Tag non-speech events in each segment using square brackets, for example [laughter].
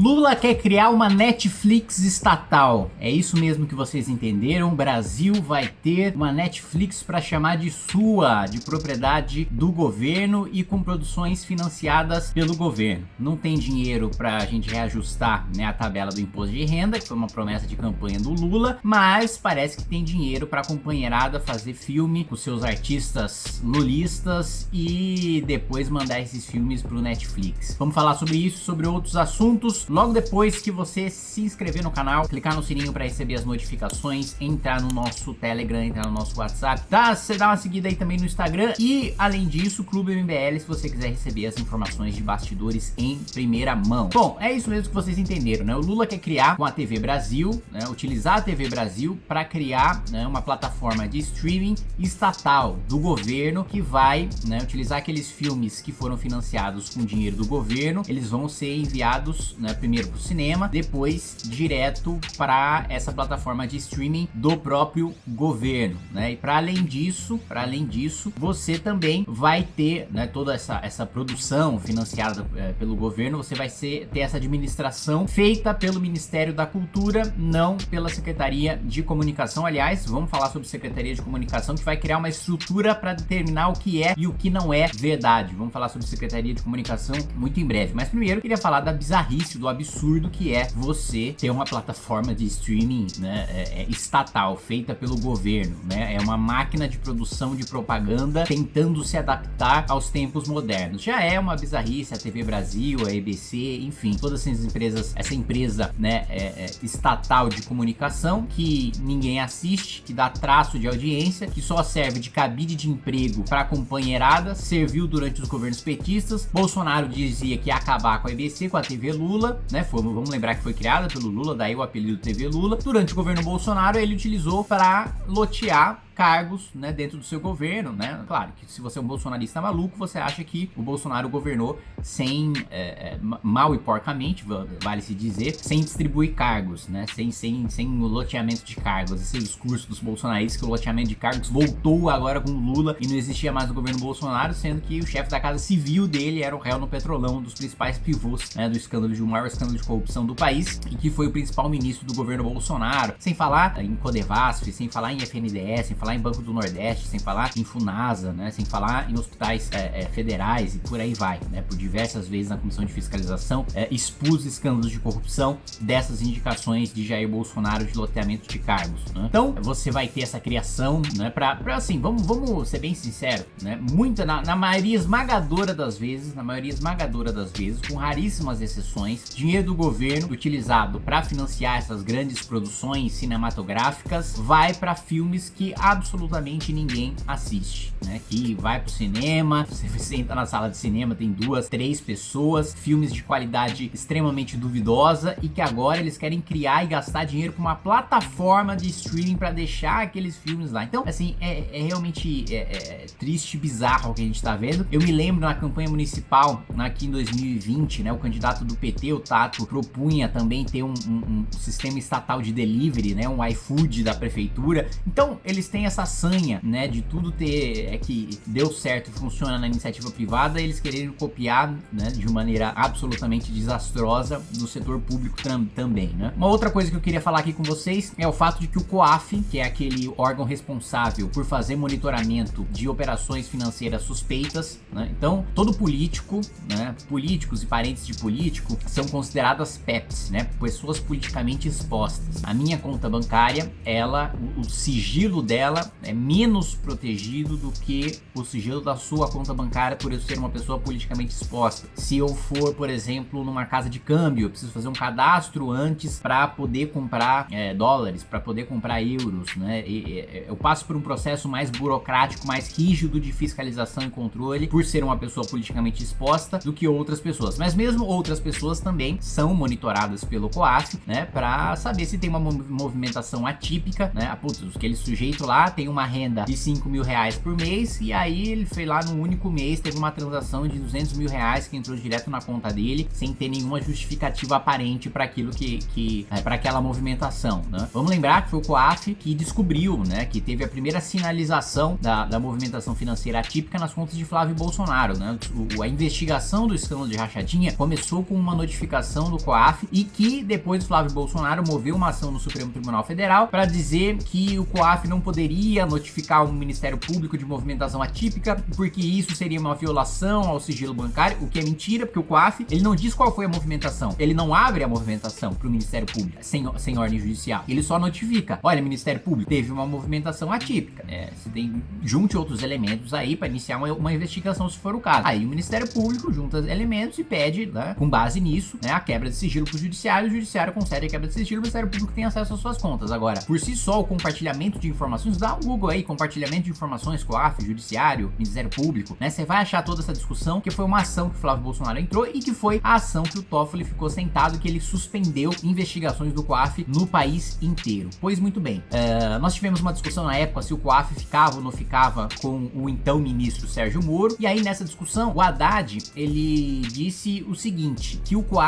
Lula quer criar uma Netflix estatal. É isso mesmo que vocês entenderam. O Brasil vai ter uma Netflix para chamar de sua, de propriedade do governo e com produções financiadas pelo governo. Não tem dinheiro para a gente reajustar né, a tabela do imposto de renda, que foi uma promessa de campanha do Lula, mas parece que tem dinheiro para a companheirada fazer filme com seus artistas lulistas e depois mandar esses filmes para o Netflix. Vamos falar sobre isso, sobre outros assuntos, logo depois que você se inscrever no canal, clicar no sininho para receber as notificações, entrar no nosso Telegram, entrar no nosso WhatsApp, tá? Você dá uma seguida aí também no Instagram e, além disso, Clube MBL, se você quiser receber as informações de bastidores em primeira mão. Bom, é isso mesmo que vocês entenderam, né? O Lula quer criar com a TV Brasil, né? Utilizar a TV Brasil para criar né, uma plataforma de streaming estatal do governo que vai né, utilizar aqueles filmes que foram financiados com dinheiro do governo, eles vão ser enviados né, primeiro para o cinema, depois direto para essa plataforma de streaming do próprio governo, né? E para além disso, para além disso, você também vai ter né, toda essa, essa produção financiada é, pelo governo, você vai ser, ter essa administração feita pelo Ministério da Cultura, não pela Secretaria de Comunicação. Aliás, vamos falar sobre Secretaria de Comunicação, que vai criar uma estrutura para determinar o que é e o que não é verdade. Vamos falar sobre Secretaria de Comunicação muito em breve. Mas primeiro, queria falar da bizarrice, do absurdo que é você ter uma plataforma de streaming né, é, é estatal, feita pelo governo. Né? É uma máquina de produção de propaganda tentando se adaptar aos tempos modernos. Já é uma bizarrice a TV Brasil, a EBC, enfim, todas essas empresas, essa empresa né, é, é, estatal de comunicação que ninguém assiste, que dá traço de audiência, que só serve de cabide de emprego para companheirada, serviu durante os governos petistas. Bolsonaro dizia que ia acabar com a EBC, com a TV Lula, né? Foi, vamos lembrar que foi criada pelo Lula, daí o apelido TV Lula. Durante o governo Bolsonaro, ele utilizou para lotear cargos né, dentro do seu governo, né? Claro que se você é um bolsonarista maluco, você acha que o Bolsonaro governou sem, é, é, mal e porcamente, vale se dizer, sem distribuir cargos, né? Sem, sem, sem o loteamento de cargos. Esse discurso dos bolsonaristas que o loteamento de cargos voltou agora com Lula e não existia mais no governo Bolsonaro, sendo que o chefe da casa civil dele era o réu no petrolão, um dos principais pivôs né, do escândalo de um maior escândalo de corrupção do país e que foi o principal ministro do governo Bolsonaro. Sem falar em Codevasf, sem falar em FNDS, sem falar em Banco do Nordeste, sem falar em Funasa, né? Sem falar em hospitais é, é, federais e por aí vai, né? Por diversas vezes na Comissão de Fiscalização é, expus escândalos de corrupção dessas indicações de Jair Bolsonaro de loteamento de cargos, né? Então, você vai ter essa criação, né? Pra, pra assim, vamos, vamos ser bem sinceros, né? Muita, na, na maioria esmagadora das vezes, na maioria esmagadora das vezes, com raríssimas exceções, dinheiro do governo utilizado para financiar essas grandes produções cinematográficas vai para filmes que absolutamente ninguém assiste, né? Que vai pro cinema, [laughs] você senta na sala de cinema, tem duas, três pessoas, filmes de qualidade extremamente duvidosa e que agora eles querem criar e gastar dinheiro com uma plataforma de streaming para deixar aqueles filmes lá. Então, assim, é, é realmente é, é triste, bizarro o que a gente tá vendo. Eu me lembro na campanha municipal, aqui em 2020, né? O candidato do PT, Tato, propunha também ter um, um, um sistema estatal de delivery, né? Um iFood da prefeitura. Então, eles têm essa sanha, né, de tudo ter, é que deu certo e funciona na iniciativa privada, eles quererem copiar, né, de maneira absolutamente desastrosa do setor público também, né. Uma outra coisa que eu queria falar aqui com vocês é o fato de que o COAF, que é aquele órgão responsável por fazer monitoramento de operações financeiras suspeitas, né, então todo político, né, políticos e parentes de político são consideradas PEPs, né, pessoas politicamente expostas. A minha conta bancária, ela, o, sigilo dela é menos protegido do que o sigilo da sua conta bancária por eu ser uma pessoa politicamente exposta. Se eu for, por exemplo, numa casa de câmbio, eu preciso fazer um cadastro antes para poder comprar é, dólares, para poder comprar euros, né? E, e, eu passo por um processo mais burocrático, mais rígido de fiscalização e controle por ser uma pessoa politicamente exposta do que outras pessoas. Mas mesmo outras pessoas também são monitoradas pelo COAF, né? Para saber se tem uma movimentação atípica, né? Ah, putz, aquele sujeito lá tem uma renda de 5 mil reais por mês e aí ele foi lá no único mês, teve uma transação de 200 mil reais que entrou direto na conta dele sem ter nenhuma justificativa aparente para aquilo que, que é, para aquela movimentação, né? Vamos lembrar que foi o COAF que descobriu, né, que teve a primeira sinalização da, da movimentação financeira atípica nas contas de Flávio Bolsonaro, né? O, a investigação do escândalo de rachadinha começou com uma notificação do COAF e que depois Flávio Bolsonaro moveu uma ação no Supremo Tribunal Federal para dizer que o COAF não poderia notificar o Ministério Público de movimentação atípica porque isso seria uma violação ao sigilo bancário, o que é mentira, porque o COAF ele não diz qual foi a movimentação, ele não abre a movimentação para o Ministério Público sem, sem ordem judicial, ele só notifica, olha Ministério Público, teve uma movimentação atípica, né? Você tem, junte outros elementos aí para iniciar uma, uma, investigação se for o caso. Aí o Ministério Público junta elementos e pede, né, com base nisso, né, a quebra de sigilo para o Judiciário, o Judiciário concede a quebra de sigilo, o Ministério Público tem acesso às suas contas. Agora, por si só, o compartilhamento de informações, dá um Google aí, compartilhamento de informações com a AF, Judiciário, Ministério Público, né, você vai achar toda essa discussão, que foi uma ação que o Flávio Bolsonaro entrou e que foi a ação que o Toffoli ficou sentado, que ele suspendeu investigações do COAF no país inteiro. Pois muito bem, uh, nós tivemos uma discussão na época se o COAF ficava ou não ficava com o então ministro Sérgio Moro, e aí nessa discussão o Haddad, ele disse o seguinte, que o COAF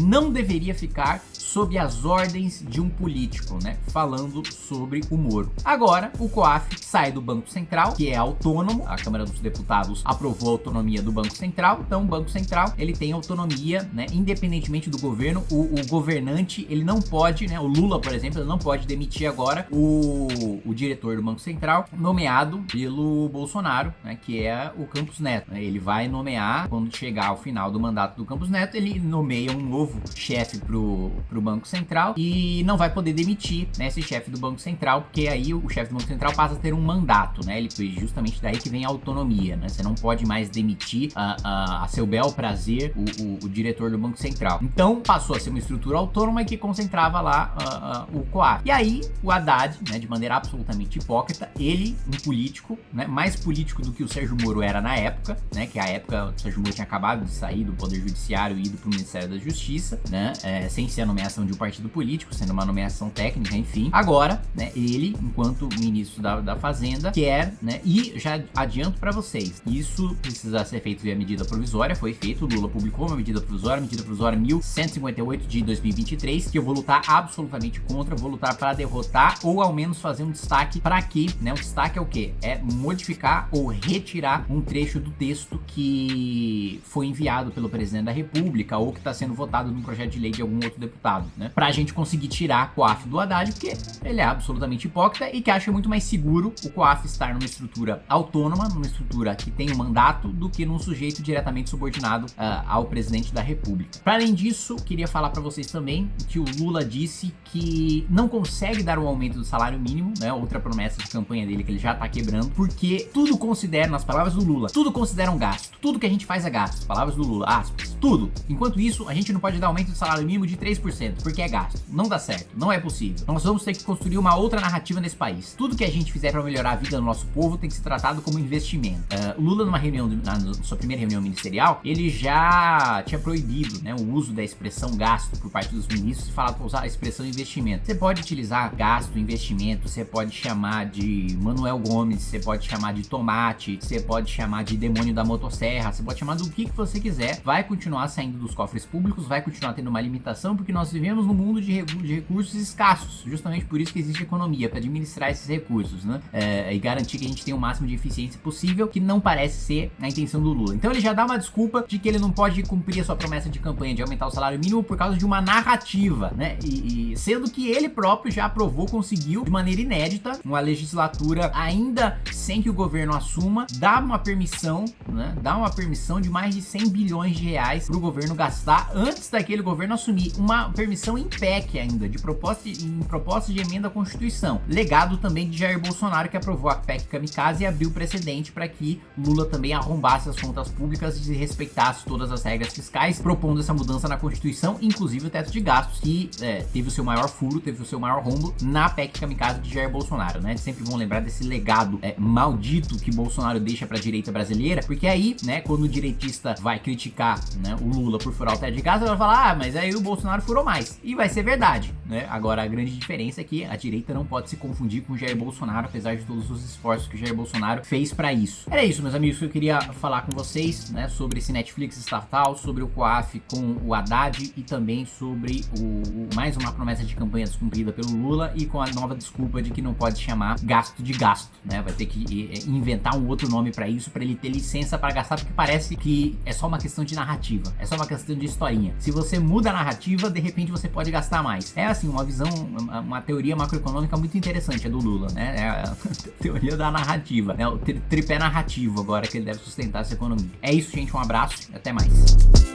não deveria ficar sob as ordens de um político, né? Falando sobre o Moro. Agora, o COAF sai do Banco Central, que é autônomo, a Câmara dos Deputados aprovou a autonomia do Banco Central, então o Banco Central, ele tem autonomia, né? Independentemente do governo, o, o governante, ele não pode, né? O Lula, por exemplo, ele não pode demitir agora o, o diretor do Banco Central, nomeado pelo Bolsonaro, né? Que é o Campos Neto? Ele vai nomear, quando chegar ao final do mandato do Campos Neto, ele nomeia um novo chefe pro, pro Banco Central e não vai poder demitir né, esse chefe do Banco Central, porque aí o chefe do Banco Central passa a ter um mandato, né? Ele justamente daí que vem a autonomia, né? Você não pode mais demitir a, a, a seu bel prazer o, o, o, diretor do Banco Central. Então passou a ser uma estrutura autônoma que concentrava lá uh, o COAF. E aí o Haddad, né, de maneira absolutamente hipócrita, ele, um político, né, mais político do que o Sérgio Moro era na época, né? Que a época o Sérgio Moro tinha acabado de sair do Poder Judiciário e ido para o Ministério da Justiça, né? É, sem ser a nomeação de um partido político, sendo uma nomeação técnica, enfim. Agora, né, ele, enquanto ministro da, da Fazenda, quer, né, e já adianto para vocês, isso precisa ser feito via medida provisória, foi feito, Lula publicou uma medida provisória, medida provisória 1158 de 2023, que eu vou lutar absolutamente contra, vou lutar para derrotar ou ao menos fazer um destaque para que, né, o destaque é o que? É modificar ou retirar um trecho do texto que foi enviado pelo presidente da república ou que está sendo votado num projeto de lei de algum outro deputado né? Pra gente conseguir tirar a Coaf do Haddad, porque ele é absolutamente hipócrita e que acha muito mais seguro o Coaf estar numa estrutura autônoma, numa estrutura que tem um mandato, do que num sujeito diretamente subordinado uh, ao presidente da república. Para além disso, queria falar para vocês também que o Lula disse que não consegue dar um aumento do salário mínimo, né? Outra promessa de campanha dele que ele já tá quebrando, porque tudo considera, nas palavras do Lula, tudo considera um gasto. Tudo que a gente faz é gasto. Palavras do Lula, aspas, tudo. Enquanto isso, a gente não pode dar aumento do salário mínimo de 3% porque é gasto. Não dá certo, não é possível. Nós vamos ter que construir uma outra narrativa nesse país. Tudo que a gente fizer para melhorar a vida do nosso povo tem que ser tratado como investimento. Uh, Lula, numa reunião, na, na sua primeira reunião ministerial, ele já tinha proibido né, o uso da expressão gasto por parte dos ministros e falado para usar a expressão investimento. Você pode utilizar gasto, investimento, você pode chamar de Manuel Gomes, você pode chamar de tomate, você pode chamar de demônio da motosserra, você pode chamar do que, que você quiser. Vai continuar saindo dos cofres públicos, vai continuar tendo uma limitação, porque nós vivemos num mundo de, de, recursos escassos, justamente por isso que existe economia, para administrar esses recursos, né? É, e garantir que a gente tenha o máximo de eficiência possível, que não parece ser a intenção do Lula. Então ele já dá uma desculpa de que ele não pode cumprir a sua promessa de campanha de aumentar o salário mínimo por causa de uma narrativa, né? E, e sendo que ele próprio já aprovou, conseguiu de maneira inédita, uma legislatura ainda sem que o governo assuma, dá uma permissão, né? Dá uma permissão de mais de 100 bilhões de reais para o governo gastar antes daquele governo assumir uma permissão permissão em PEC ainda, de proposta, em proposta de emenda à Constituição. Legado também de Jair Bolsonaro, que aprovou a PEC Kamikaze e abriu precedente para que Lula também arrombasse as contas públicas e respeitasse todas as regras fiscais, propondo essa mudança na Constituição, inclusive o teto de gastos, que é, teve o seu maior furo, teve o seu maior rombo na PEC Kamikaze de Jair Bolsonaro, né? Sempre vão lembrar desse legado é, maldito que Bolsonaro deixa para a direita brasileira, porque aí, né, quando o direitista vai criticar né, o Lula por furar o teto de ele vai falar, ah, mas aí o Bolsonaro furou mais. E vai ser verdade. né? Agora a grande diferença é que a direita não pode se confundir com o Jair Bolsonaro, apesar de todos os esforços que o Jair Bolsonaro fez para isso. Era isso, meus amigos, que eu queria falar com vocês, né? Sobre esse Netflix estatal, sobre o COAF com o Haddad e também sobre o mais uma promessa de campanha descumprida pelo Lula e com a nova desculpa de que não pode chamar gasto de gasto, né? Vai ter que inventar um outro nome para isso, para ele ter licença para gastar, porque parece que é só uma questão de narrativa, é só uma questão de historinha. Se você muda a narrativa, de repente você pode gastar mais. É assim, uma visão, uma teoria macroeconômica muito interessante, é do Lula, né? É a [laughs] teoria da narrativa, né? O tripé narrativo agora que ele deve sustentar essa economia. É isso, gente, um abraço e até mais.